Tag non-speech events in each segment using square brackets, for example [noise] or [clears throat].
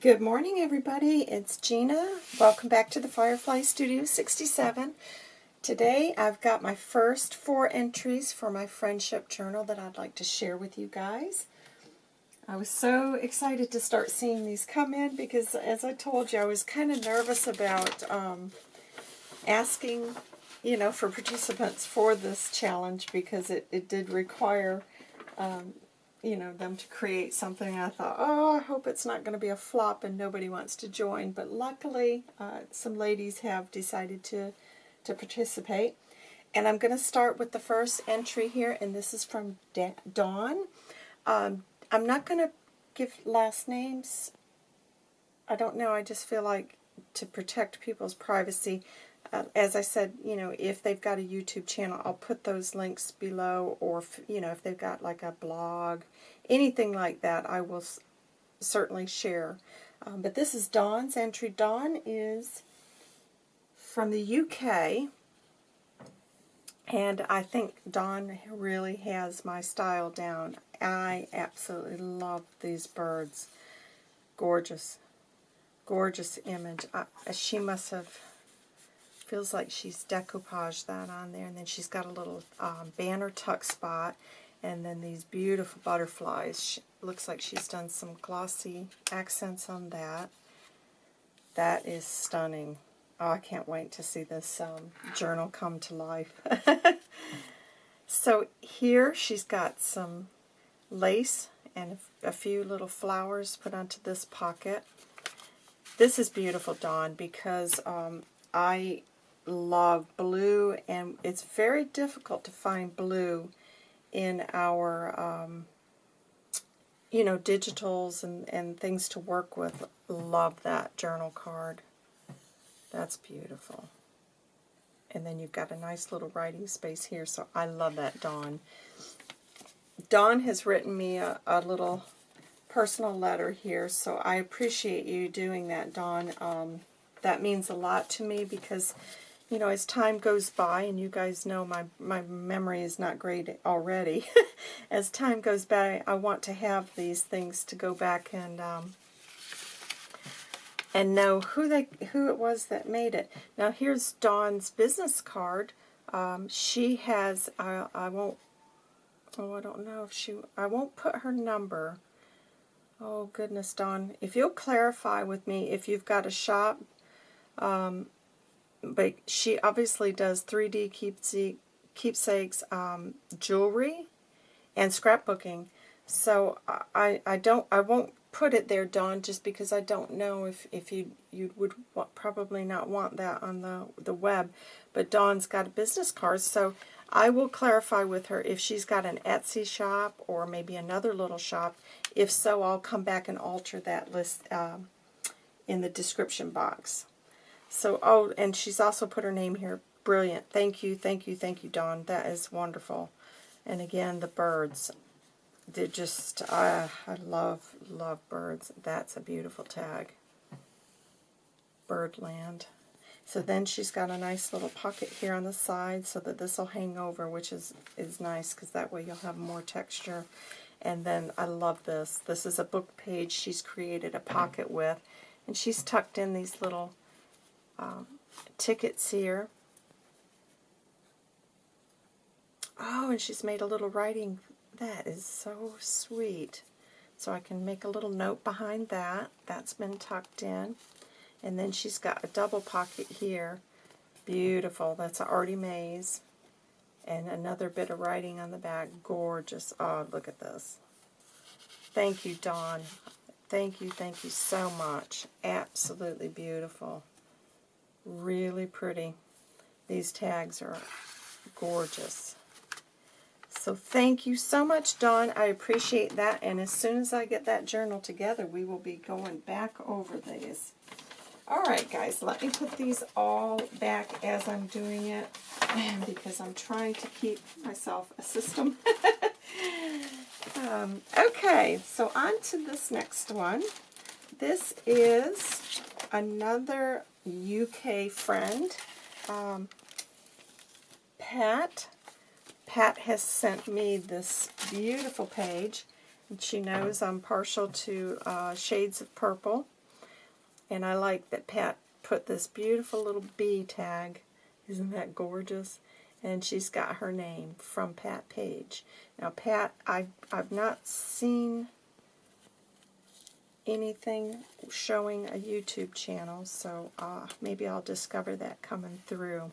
Good morning, everybody. It's Gina. Welcome back to the Firefly Studio 67. Today, I've got my first four entries for my friendship journal that I'd like to share with you guys. I was so excited to start seeing these come in because, as I told you, I was kind of nervous about um, asking, you know, for participants for this challenge because it, it did require um, you know, them to create something. I thought, oh, I hope it's not going to be a flop and nobody wants to join. But luckily, uh, some ladies have decided to, to participate. And I'm going to start with the first entry here, and this is from da Dawn. Um, I'm not going to give last names. I don't know. I just feel like to protect people's privacy, uh, as I said, you know, if they've got a YouTube channel, I'll put those links below, or, you know, if they've got like a blog, anything like that, I will certainly share. Um, but this is Dawn's entry. Dawn is from the UK, and I think Dawn really has my style down. I absolutely love these birds. Gorgeous. Gorgeous image. Uh, she must have feels like she's decoupaged that on there. And then she's got a little um, banner tuck spot. And then these beautiful butterflies. She, looks like she's done some glossy accents on that. That is stunning. Oh, I can't wait to see this um, journal come to life. [laughs] so here she's got some lace and a few little flowers put onto this pocket. This is beautiful, Dawn, because um, I love blue, and it's very difficult to find blue in our, um, you know, digitals and, and things to work with. Love that journal card. That's beautiful. And then you've got a nice little writing space here, so I love that, Dawn. Dawn has written me a, a little personal letter here, so I appreciate you doing that, Dawn. Um, that means a lot to me because you know, as time goes by, and you guys know my, my memory is not great already, [laughs] as time goes by, I want to have these things to go back and um, and know who they who it was that made it. Now here's Dawn's business card. Um, she has, I, I won't, oh, I don't know if she, I won't put her number. Oh, goodness, Dawn. If you'll clarify with me if you've got a shop, um, but she obviously does 3D keepsake, keepsakes, um, jewelry, and scrapbooking. So I, I don't I won't put it there, Dawn, just because I don't know if, if you you would probably not want that on the the web. But Dawn's got a business card, so I will clarify with her if she's got an Etsy shop or maybe another little shop. If so, I'll come back and alter that list um, in the description box. So, oh, and she's also put her name here. Brilliant. Thank you, thank you, thank you, Dawn. That is wonderful. And again, the birds. They're just, uh, I love, love birds. That's a beautiful tag. Birdland. So then she's got a nice little pocket here on the side so that this will hang over, which is, is nice because that way you'll have more texture. And then I love this. This is a book page she's created a pocket with. And she's tucked in these little um, tickets here. Oh, and she's made a little writing. That is so sweet. So I can make a little note behind that. That's been tucked in. And then she's got a double pocket here. Beautiful. That's an Artie Mays. And another bit of writing on the back. Gorgeous. Oh, look at this. Thank you, Dawn. Thank you, thank you so much. Absolutely beautiful. Really pretty. These tags are gorgeous. So thank you so much, Dawn. I appreciate that. And as soon as I get that journal together, we will be going back over these. All right, guys, let me put these all back as I'm doing it [clears throat] because I'm trying to keep myself a system. [laughs] um, okay, so on to this next one. This is another UK friend, um, Pat. Pat has sent me this beautiful page. And she knows I'm partial to uh, shades of purple. And I like that Pat put this beautiful little bee tag. Isn't that gorgeous? And she's got her name from Pat Page. Now, Pat, I, I've not seen anything showing a YouTube channel, so uh, maybe I'll discover that coming through.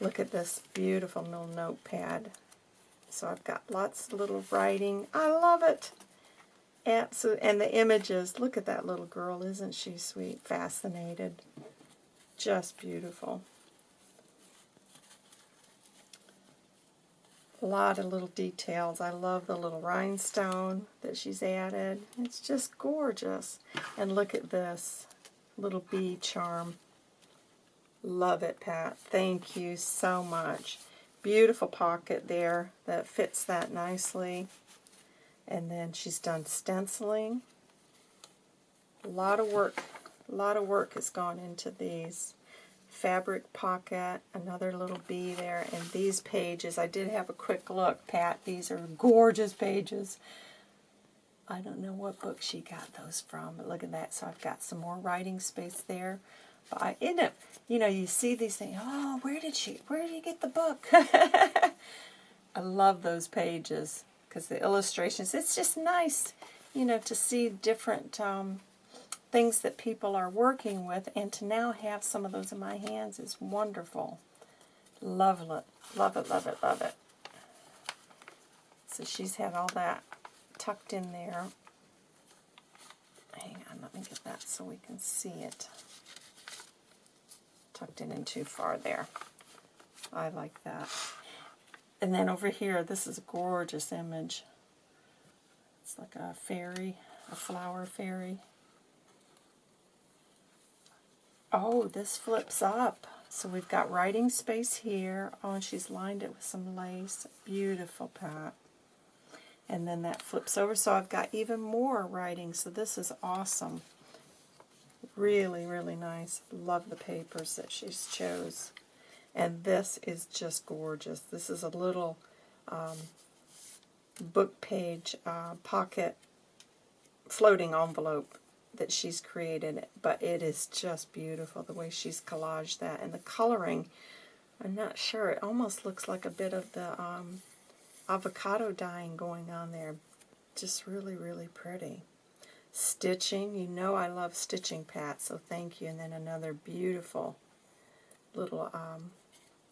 Look at this beautiful little notepad. So I've got lots of little writing. I love it. Absolutely. And the images. Look at that little girl. Isn't she sweet? Fascinated. Just beautiful. A lot of little details. I love the little rhinestone that she's added. It's just gorgeous. And look at this little bee charm. Love it, Pat. Thank you so much. Beautiful pocket there that fits that nicely. And then she's done stenciling. A lot of work, a lot of work has gone into these. Fabric pocket, another little bee there, and these pages, I did have a quick look, Pat. These are gorgeous pages. I don't know what book she got those from, but look at that. So I've got some more writing space there. But I end up, you know, you see these things, oh, where did she, where did you get the book? [laughs] I love those pages because the illustrations, it's just nice, you know, to see different um, things that people are working with and to now have some of those in my hands is wonderful. Love it, love it, love it, love it. So she's had all that tucked in there. Hang on, let me get that so we can see it tucked in and too far there. I like that. And then over here, this is a gorgeous image. It's like a fairy, a flower fairy. Oh, this flips up. So we've got writing space here. Oh, and she's lined it with some lace. Beautiful, Pat. And then that flips over. So I've got even more writing. So this is awesome. Really, really nice. Love the papers that she's chose. And this is just gorgeous. This is a little um, book page uh, pocket floating envelope that she's created, but it is just beautiful the way she's collaged that. And the coloring, I'm not sure, it almost looks like a bit of the um, avocado dyeing going on there. Just really, really pretty. Stitching, you know I love stitching, Pat, so thank you. And then another beautiful little um,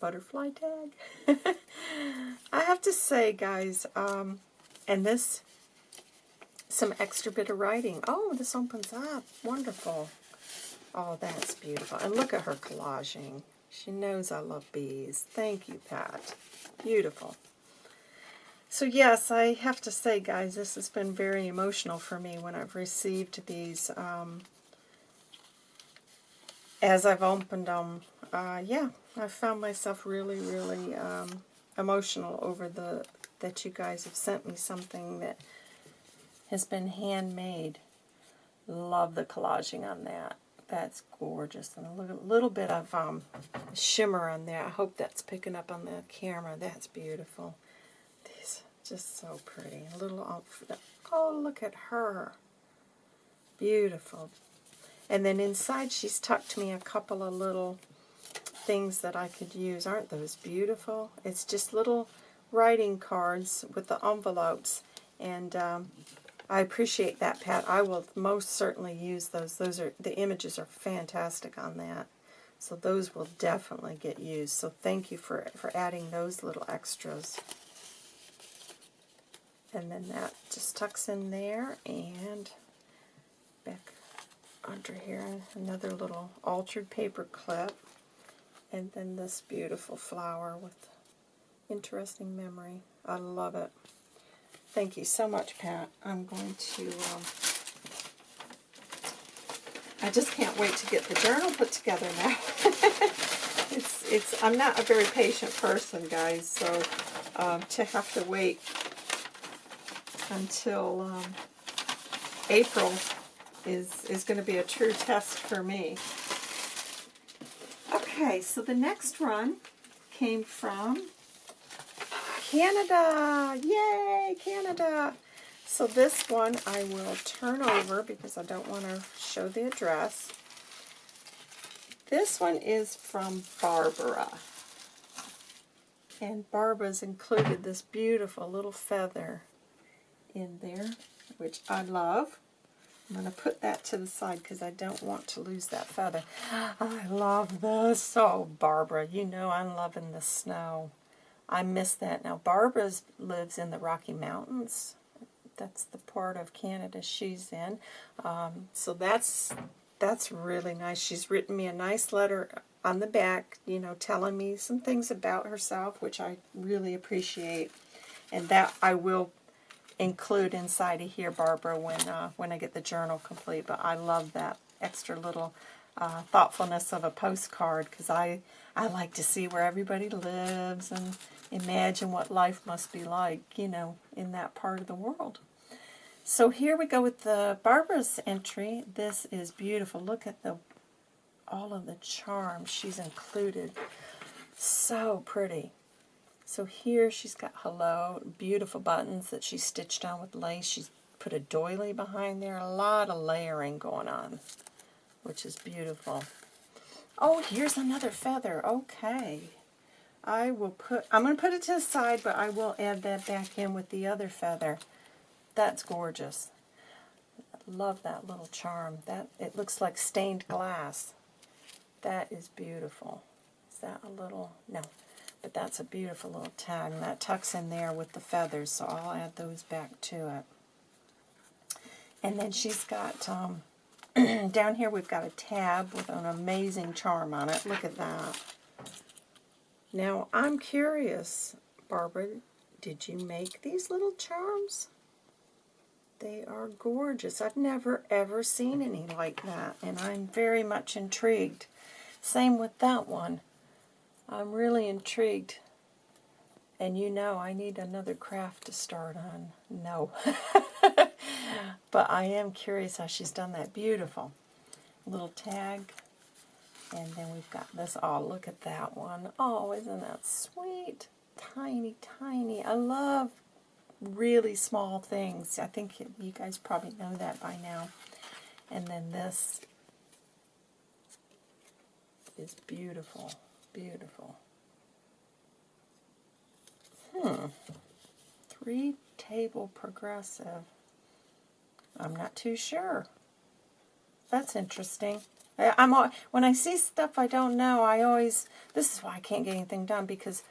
butterfly tag. [laughs] I have to say, guys, um, and this, some extra bit of writing. Oh, this opens up. Wonderful. Oh, that's beautiful. And look at her collaging. She knows I love bees. Thank you, Pat. Beautiful. So yes, I have to say, guys, this has been very emotional for me when I've received these. Um, as I've opened them, uh, yeah, I found myself really, really um, emotional over the that you guys have sent me something that has been handmade. Love the collaging on that. That's gorgeous. And a little, bit of um, shimmer on there. I hope that's picking up on the camera. That's beautiful. Just so pretty. A little. Oh, look at her. Beautiful. And then inside she's tucked me a couple of little things that I could use. Aren't those beautiful? It's just little writing cards with the envelopes. And um, I appreciate that, Pat. I will most certainly use those. Those are The images are fantastic on that. So those will definitely get used. So thank you for, for adding those little extras and then that just tucks in there and back under here another little altered paper clip and then this beautiful flower with interesting memory. I love it. Thank you so much, Pat. I'm going to, um, I just can't wait to get the journal put together now. [laughs] it's, it's, I'm not a very patient person, guys, so um, to have to wait until um, April is, is going to be a true test for me. Okay, so the next run came from Canada. Yay, Canada. So this one I will turn over because I don't want to show the address. This one is from Barbara. And Barbara's included this beautiful little feather in there, which I love. I'm going to put that to the side because I don't want to lose that feather. [gasps] I love this. Oh, Barbara, you know I'm loving the snow. I miss that. Now, Barbara lives in the Rocky Mountains. That's the part of Canada she's in. Um, so that's that's really nice. She's written me a nice letter on the back, you know, telling me some things about herself, which I really appreciate. And that I will include inside of here, Barbara, when uh, when I get the journal complete. But I love that extra little uh, thoughtfulness of a postcard because I I like to see where everybody lives and imagine what life must be like, you know, in that part of the world. So here we go with the Barbara's entry. This is beautiful. Look at the all of the charms she's included. So pretty. So here she's got hello, beautiful buttons that she stitched on with lace. She's put a doily behind there. A lot of layering going on, which is beautiful. Oh, here's another feather. Okay. I will put, I'm going to put it to the side, but I will add that back in with the other feather. That's gorgeous. Love that little charm. That It looks like stained glass. That is beautiful. Is that a little, no, but that's a beautiful little tag. And that tucks in there with the feathers, so I'll add those back to it. And then she's got, um, [clears throat] down here we've got a tab with an amazing charm on it. Look at that. Now, I'm curious, Barbara, did you make these little charms? They are gorgeous. I've never, ever seen any like that, and I'm very much intrigued. Same with that one. I'm really intrigued. And you know I need another craft to start on. No. [laughs] but I am curious how she's done that. Beautiful. Little tag. And then we've got this. Oh, look at that one. Oh, isn't that sweet? Tiny, tiny. I love really small things. I think you guys probably know that by now. And then this is beautiful. Beautiful. Hmm. Three table progressive. I'm not too sure. That's interesting. I'm when I see stuff I don't know, I always this is why I can't get anything done because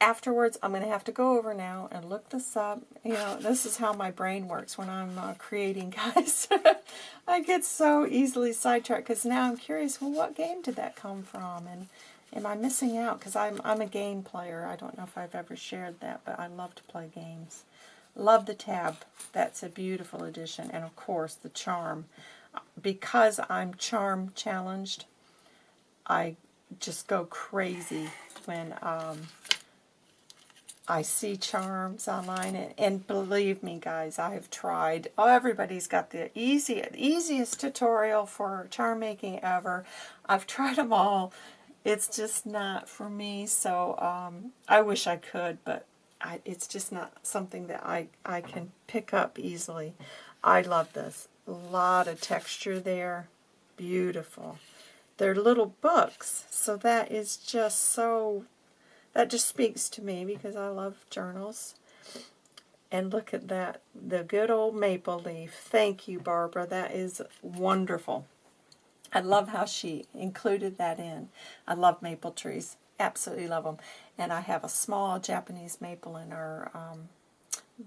afterwards I'm going to have to go over now and look this up. You know, this is how my brain works when I'm uh, creating, [laughs] guys. I get so easily sidetracked because now I'm curious, well, what game did that come from? And Am I missing out? Because I'm, I'm a game player. I don't know if I've ever shared that, but I love to play games. Love the tab. That's a beautiful addition. And of course, the charm. Because I'm charm challenged, I just go crazy when um, I see charms online. And, and, believe me, guys, I have tried. Oh, everybody's got the easy, easiest tutorial for charm making ever. I've tried them all it's just not for me. So um, I wish I could, but I, it's just not something that I, I can pick up easily. I love this. A lot of texture there. Beautiful. They're little books, so that is just so, that just speaks to me because I love journals. And look at that, the good old maple leaf. Thank you, Barbara. That is wonderful. I love how she included that in. I love maple trees. Absolutely love them. And I have a small Japanese maple in our um,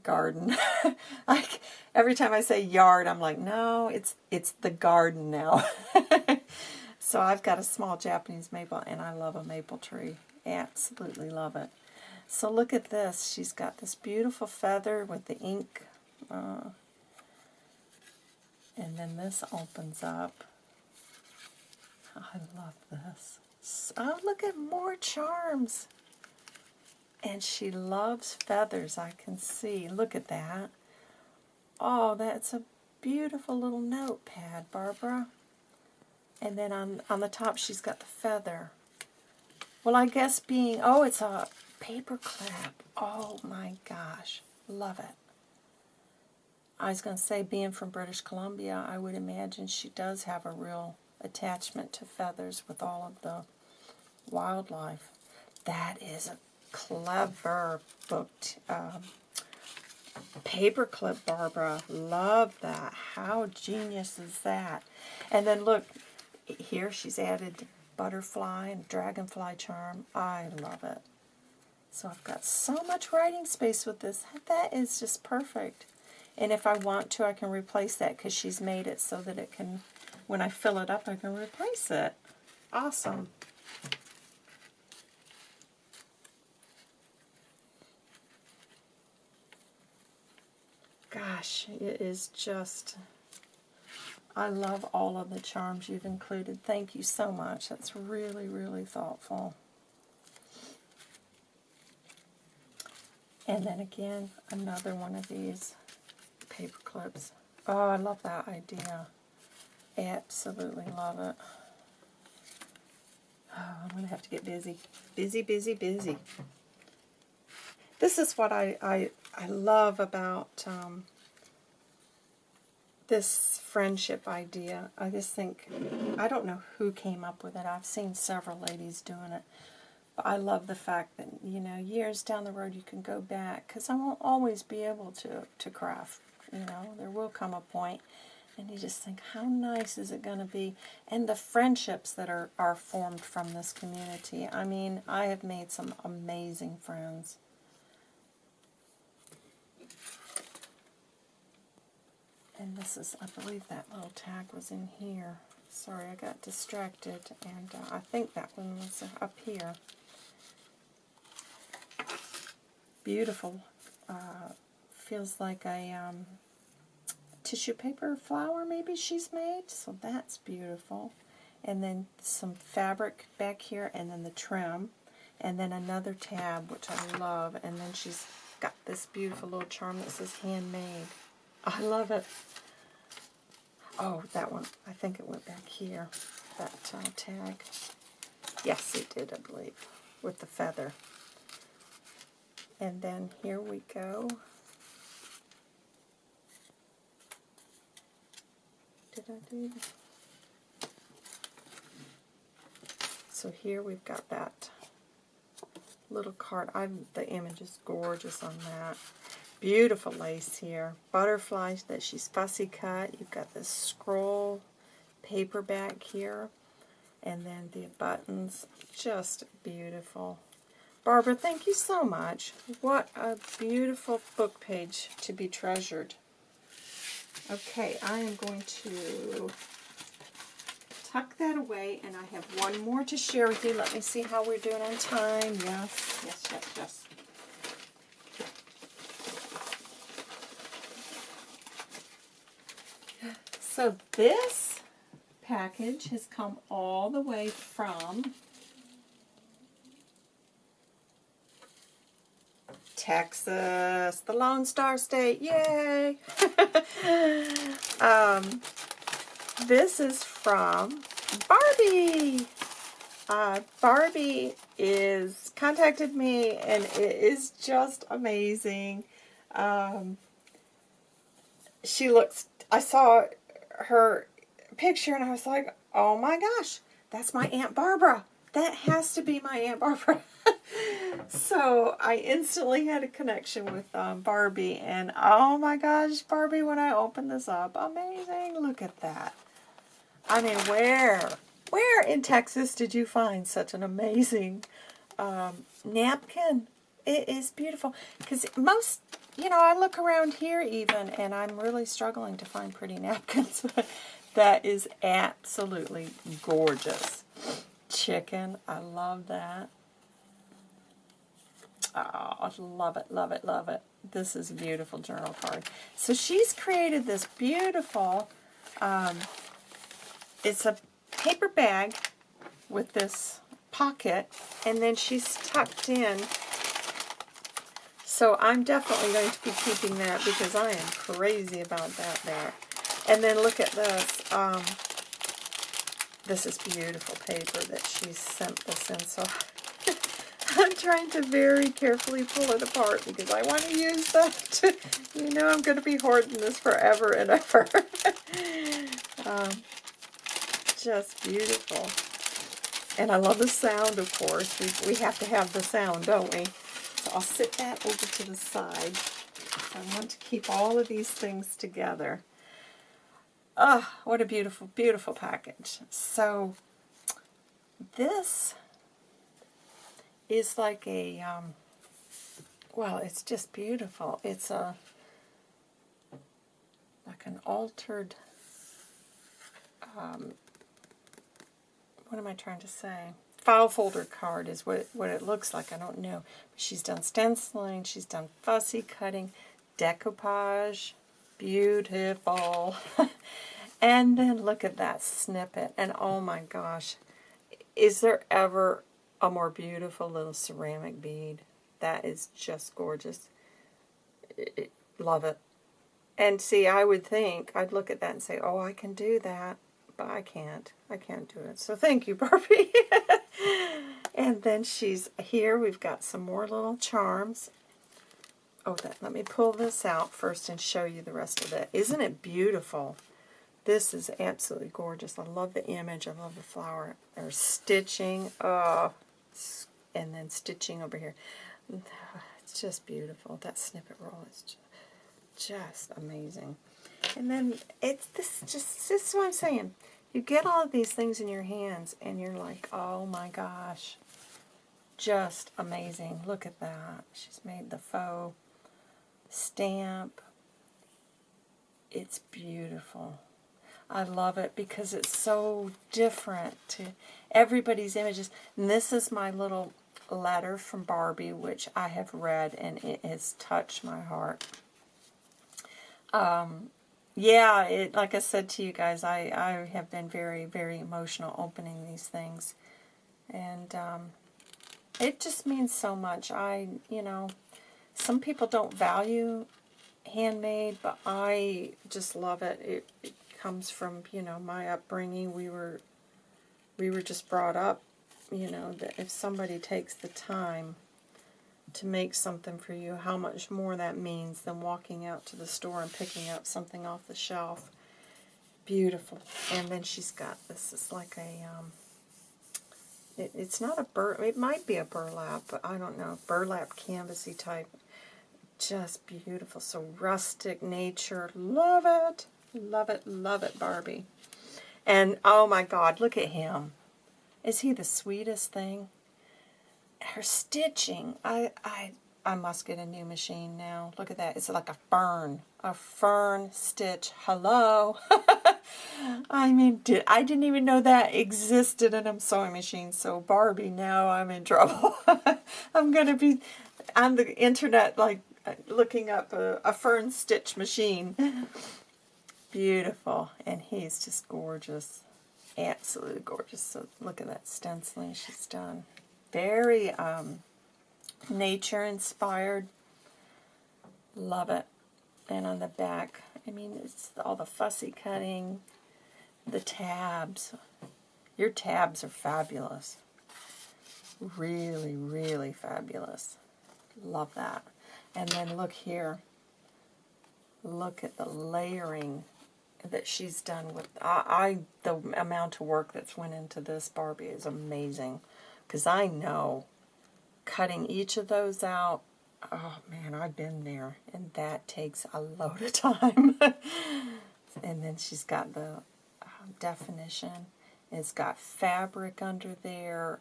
garden. [laughs] like every time I say yard, I'm like, no, it's it's the garden now. [laughs] so I've got a small Japanese maple, and I love a maple tree. Absolutely love it. So look at this. She's got this beautiful feather with the ink. Uh, and then this opens up. I love this. Oh, look at more charms. And she loves feathers, I can see. Look at that. Oh, that's a beautiful little notepad, Barbara. And then on, on the top, she's got the feather. Well, I guess being, oh, it's a paper clip. Oh, my gosh. Love it. I was going to say, being from British Columbia, I would imagine she does have a real attachment to feathers with all of the wildlife. That is a clever booked um, paperclip, Barbara. Love that. How genius is that? And then look, here she's added butterfly and dragonfly charm. I love it. So I've got so much writing space with this. That is just perfect. And if I want to, I can replace that because she's made it so that it can, when I fill it up, I can replace it. Awesome. Gosh, it is just, I love all of the charms you've included. Thank you so much. That's really, really thoughtful. And then again, another one of these paper clips. Oh, I love that idea. Absolutely love it. Oh, I'm going to have to get busy. Busy, busy, busy. This is what I, I, I love about um, this friendship idea. I just think, I don't know who came up with it. I've seen several ladies doing it. But I love the fact that, you know, years down the road you can go back. Because I won't always be able to, to craft. You know, there will come a point and you just think, how nice is it going to be? And the friendships that are, are formed from this community. I mean, I have made some amazing friends. And this is, I believe that little tag was in here. Sorry, I got distracted, and uh, I think that one was up here. Beautiful. Uh, feels like a um, tissue paper flower maybe she's made, so that's beautiful. And then some fabric back here, and then the trim, and then another tab, which I love, and then she's got this beautiful little charm that says handmade. I love it. Oh, that one. I think it went back here, that uh, tag. Yes, it did, I believe, with the feather. And then here we go. Did I do that? So here we've got that little card. I'm, the image is gorgeous on that. Beautiful lace here. Butterflies that she's fussy cut. You've got this scroll paperback here. And then the buttons. Just beautiful. Barbara, thank you so much. What a beautiful book page to be treasured. Okay, I am going to tuck that away, and I have one more to share with you. Let me see how we're doing on time. Yes, yes, yes, yes. So this package has come all the way from Texas, the Lone Star State, yay! [laughs] um, this is from Barbie. Uh, Barbie is contacted me and it is just amazing. Um, she looks, I saw her picture and I was like, oh my gosh, that's my Aunt Barbara. That has to be my Aunt Barbara. [laughs] so I instantly had a connection with um, Barbie, and oh my gosh, Barbie, when I opened this up, amazing, look at that. I mean, where, where in Texas did you find such an amazing um, napkin? It is beautiful, because most, you know, I look around here even, and I'm really struggling to find pretty [laughs] napkins, that is absolutely gorgeous. Chicken, I love that. Oh, love it, love it, love it. This is a beautiful journal card. So she's created this beautiful, um, it's a paper bag with this pocket, and then she's tucked in. So I'm definitely going to be keeping that because I am crazy about that there. And then look at this. Um, this is beautiful paper that she sent this in. So [laughs] I'm trying to very carefully pull it apart because I want to use that. [laughs] you know I'm going to be hoarding this forever and ever. [laughs] um, just beautiful. And I love the sound, of course. We, we have to have the sound, don't we? So I'll sit that over to the side. I want to keep all of these things together. Oh, what a beautiful, beautiful package. So this is like a, um, well, it's just beautiful. It's a, like an altered, um, what am I trying to say? File folder card is what it, what it looks like. I don't know. She's done stenciling. She's done fussy cutting, decoupage. Beautiful. [laughs] and then look at that snippet. And oh my gosh. Is there ever a more beautiful little ceramic bead? That is just gorgeous. Love it. And see, I would think, I'd look at that and say, oh, I can do that but I can't. I can't do it. So thank you, [laughs] Barbie. And then she's here. We've got some more little charms. Oh, that, let me pull this out first and show you the rest of it. Isn't it beautiful? This is absolutely gorgeous. I love the image. I love the flower. There's stitching. Oh, and then stitching over here. It's just beautiful. That snippet roll is just amazing. And then it's this just this is what I'm saying. You get all of these things in your hands and you're like, oh my gosh. Just amazing. Look at that. She's made the faux stamp. It's beautiful. I love it because it's so different to everybody's images. And this is my little letter from Barbie, which I have read, and it has touched my heart. Um, yeah, it like I said to you guys, I, I have been very, very emotional opening these things. And um, it just means so much. I, you know, some people don't value handmade, but I just love it. It, it comes from, you know, my upbringing. We were, we were just brought up, you know, that if somebody takes the time to make something for you, how much more that means than walking out to the store and picking up something off the shelf. Beautiful. And then she's got this. It's like a, um, it, it's not a bur, it might be a burlap, but I don't know, burlap canvasy type. Just beautiful. So rustic nature. Love it. Love it, love it, Barbie. And oh my God, look at him. Is he the sweetest thing? Her stitching, I, I, I must get a new machine now. Look at that. It's like a fern. A fern stitch. Hello. [laughs] I mean, did, I didn't even know that existed in a sewing machine. So Barbie, now I'm in trouble. [laughs] I'm going to be on the internet like looking up a, a fern stitch machine. [laughs] Beautiful. And he's just gorgeous. Absolutely gorgeous. So look at that stenciling she's done very um, nature-inspired. Love it. And on the back, I mean, it's all the fussy cutting, the tabs. Your tabs are fabulous. Really, really fabulous. Love that. And then look here. Look at the layering that she's done with I, I the amount of work that's went into this Barbie is amazing. Because I know cutting each of those out, oh man, I've been there. And that takes a load of [laughs] time. and then she's got the um, definition. It's got fabric under there,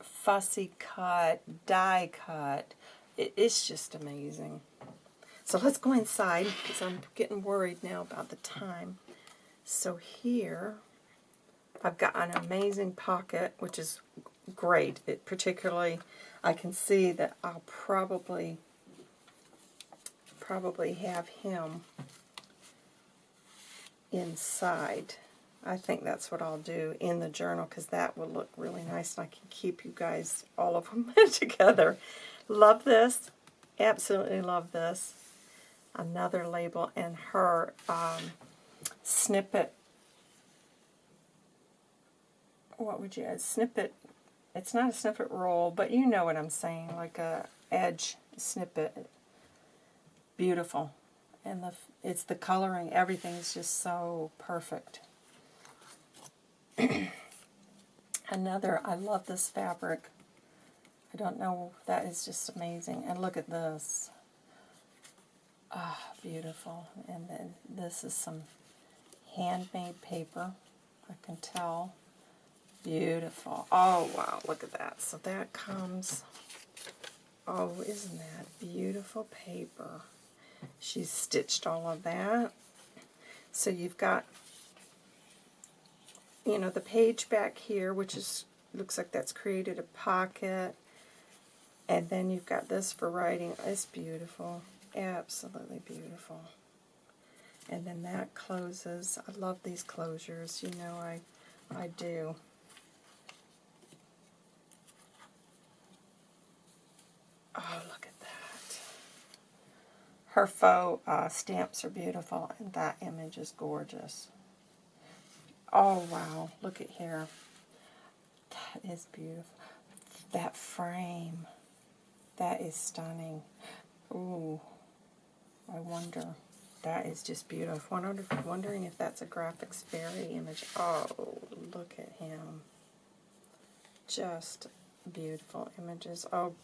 fussy cut, die cut. It, it's just amazing. So let's go inside because I'm getting worried now about the time. So here, I've got an amazing pocket, which is great. It particularly, I can see that I'll probably probably have him inside. I think that's what I'll do in the journal because that will look really nice and I can keep you guys, all of them [laughs] together. Love this. Absolutely love this. Another label and her um, snippet. What would you add? Snippet it's not a snippet roll, but you know what I'm saying, like a edge snippet. Beautiful. And the it's the coloring, everything is just so perfect. [clears throat] Another, I love this fabric. I don't know, that is just amazing. And look at this. Ah, beautiful. And then this is some handmade paper. I can tell. Beautiful. Oh, wow, look at that. So that comes, oh, isn't that beautiful paper? She's stitched all of that. So you've got, you know, the page back here, which is looks like that's created a pocket. And then you've got this for writing. It's beautiful. Absolutely beautiful. And then that closes. I love these closures. You know I, I do. Oh, look at that. Her faux uh, stamps are beautiful, and that image is gorgeous. Oh, wow. Look at here. That is beautiful. That frame. That is stunning. Ooh. I wonder. That is just beautiful. Wonder, wondering if that's a Graphics Fairy image. Oh, look at him. Just beautiful images. Oh,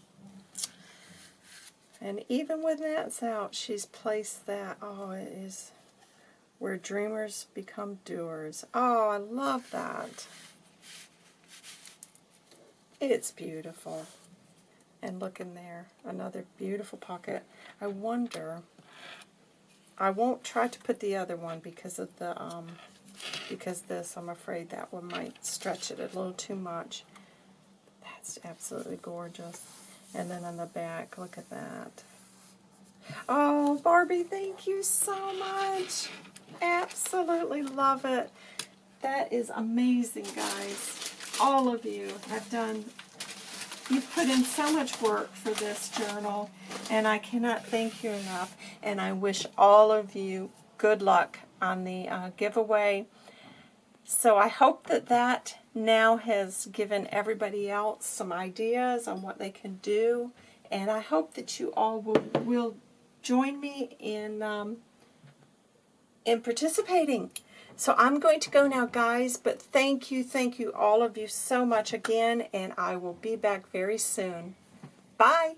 and even when that's out, she's placed that. Oh, it is where dreamers become doers. Oh, I love that. It's beautiful. And look in there, another beautiful pocket. I wonder, I won't try to put the other one because of the, um, because this, I'm afraid that one might stretch it a little too much. That's absolutely gorgeous. And then on the back, look at that. Oh, Barbie, thank you so much. Absolutely love it. That is amazing, guys. All of you have done, you've put in so much work for this journal, and I cannot thank you enough. And I wish all of you good luck on the uh, giveaway. So I hope that that now has given everybody else some ideas on what they can do. And I hope that you all will, will join me in, um, in participating. So I'm going to go now, guys, but thank you, thank you, all of you so much again, and I will be back very soon. Bye.